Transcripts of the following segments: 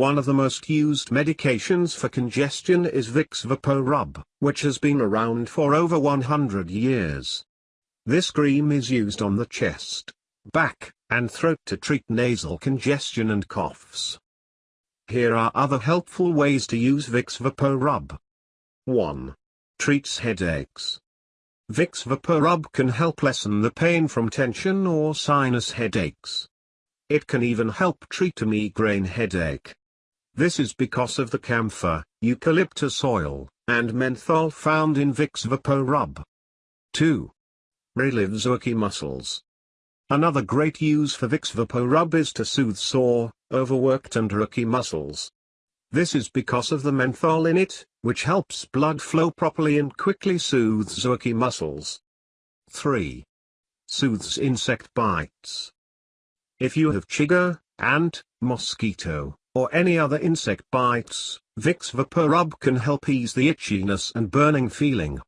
One of the most used medications for congestion is Vicks VapoRub, which has been around for over 100 years. This cream is used on the chest, back, and throat to treat nasal congestion and coughs. Here are other helpful ways to use Vicks VapoRub. 1. Treats headaches. Vicks VapoRub can help lessen the pain from tension or sinus headaches. It can even help treat a migraine headache. This is because of the camphor, eucalyptus oil, and menthol found in Vicks VapoRub. 2. Relives achy muscles. Another great use for Vicks VapoRub is to soothe sore, overworked and achy muscles. This is because of the menthol in it, which helps blood flow properly and quickly soothes achy muscles. 3. Soothes insect bites. If you have chigger, ant, mosquito, or any other insect bites, Vicks VapoRub can help ease the itchiness and burning feeling.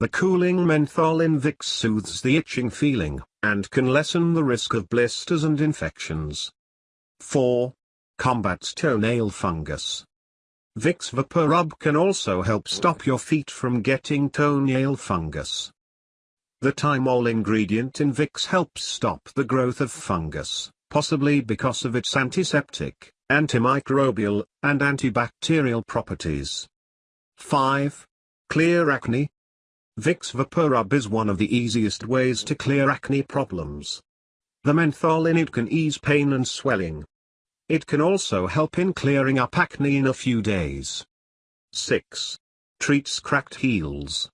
The cooling menthol in Vicks soothes the itching feeling, and can lessen the risk of blisters and infections. 4. Combats toenail fungus. Vicks VapoRub can also help stop your feet from getting toenail fungus. The thymol ingredient in Vicks helps stop the growth of fungus, possibly because of its antiseptic, antimicrobial, and antibacterial properties. 5. Clear acne. Vicks VapoRub is one of the easiest ways to clear acne problems. The menthol in it can ease pain and swelling. It can also help in clearing up acne in a few days. 6. Treats cracked heels.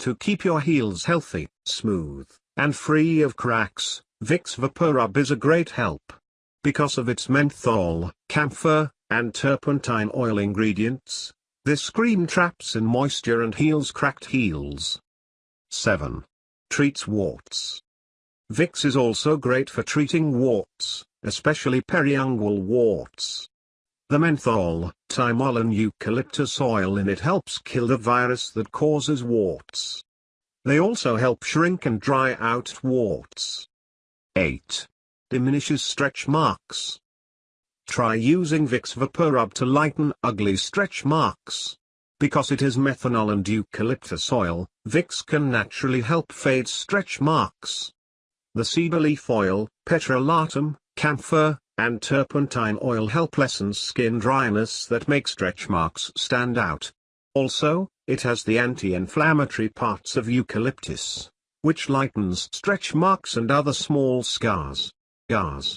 To keep your heels healthy, smooth, and free of cracks, Vicks VapoRub is a great help. Because of its menthol, camphor, and turpentine oil ingredients, this cream traps in moisture and heals cracked heels. 7. Treats warts. Vicks is also great for treating warts, especially periungual warts. The menthol, thymol and eucalyptus oil in it helps kill the virus that causes warts. They also help shrink and dry out warts. 8. Diminishes stretch marks. Try using Vicks VapoRub to lighten ugly stretch marks. Because it is methanol and eucalyptus oil, Vicks can naturally help fade stretch marks. The cedar leaf oil, petrolatum, camphor, and turpentine oil help lessen skin dryness that make stretch marks stand out. Also, it has the anti-inflammatory parts of eucalyptus, which lightens stretch marks and other small scars. Scars.